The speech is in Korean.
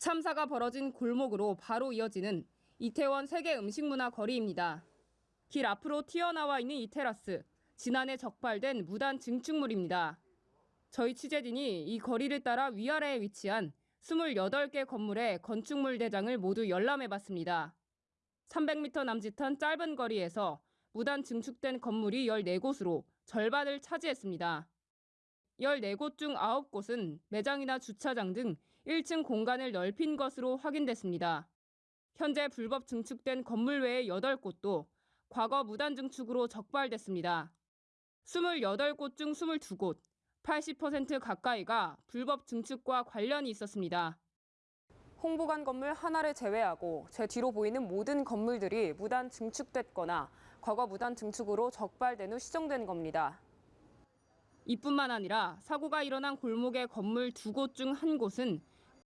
참사가 벌어진 골목으로 바로 이어지는 이태원 세계 음식문화 거리입니다. 길 앞으로 튀어나와 있는 이 테라스, 지난해 적발된 무단 증축물입니다. 저희 취재진이 이 거리를 따라 위아래에 위치한 28개 건물의 건축물 대장을 모두 열람해봤습니다. 300m 남짓한 짧은 거리에서 무단 증축된 건물이 14곳으로 절반을 차지했습니다. 14곳 중 9곳은 매장이나 주차장 등 1층 공간을 넓힌 것으로 확인됐습니다. 현재 불법 증축된 건물 외의 8곳도 과거 무단 증축으로 적발됐습니다. 28곳 중 22곳, 80% 가까이가 불법 증축과 관련이 있었습니다. 홍보관 건물 하나를 제외하고 제 뒤로 보이는 모든 건물들이 무단 증축됐거나 과거 무단 증축으로 적발된 후 시정된 겁니다. 이뿐만 아니라 사고가 일어난 골목의 건물 두 곳 중 한 곳은